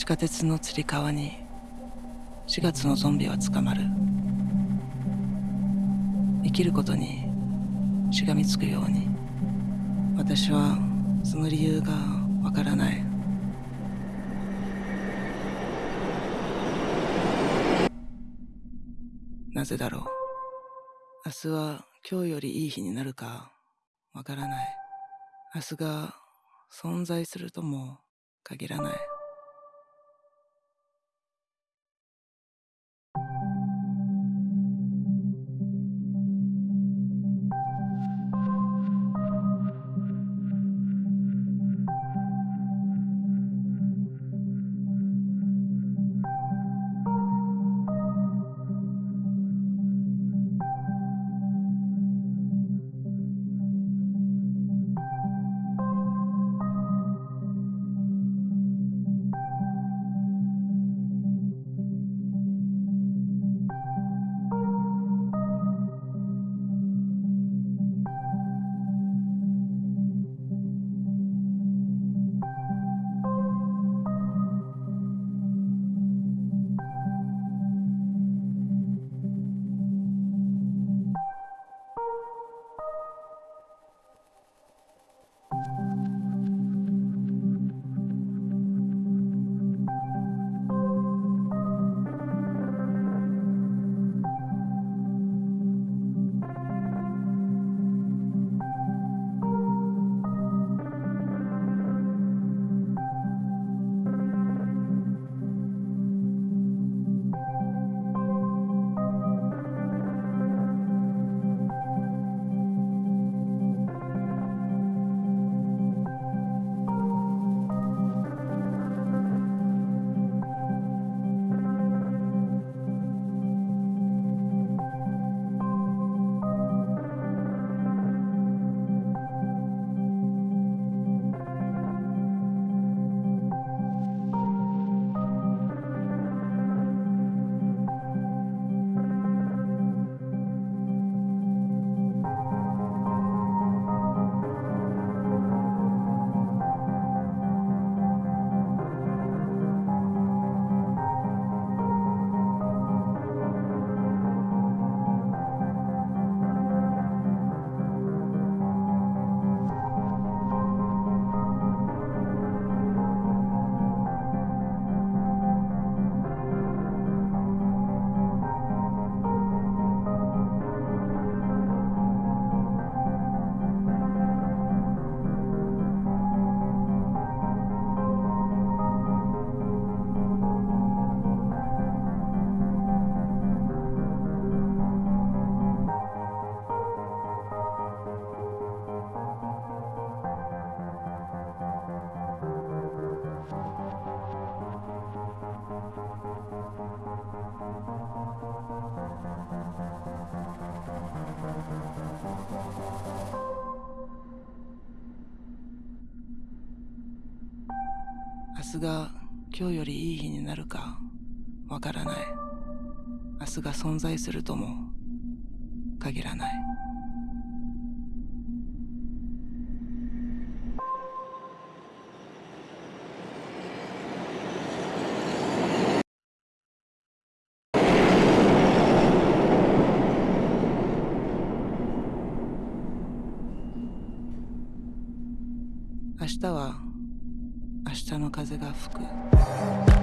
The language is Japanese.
地下鉄のつり革に4月のゾンビは捕まる。生きることにしがみつくように私はその理由がわからない。なぜだろう。明日は今日よりいい日になるかわからない。明日が存在するとも限らない。明日が今日よりいい日になるかわからない。明日が存在するとも限らない明日は明日の風が吹く。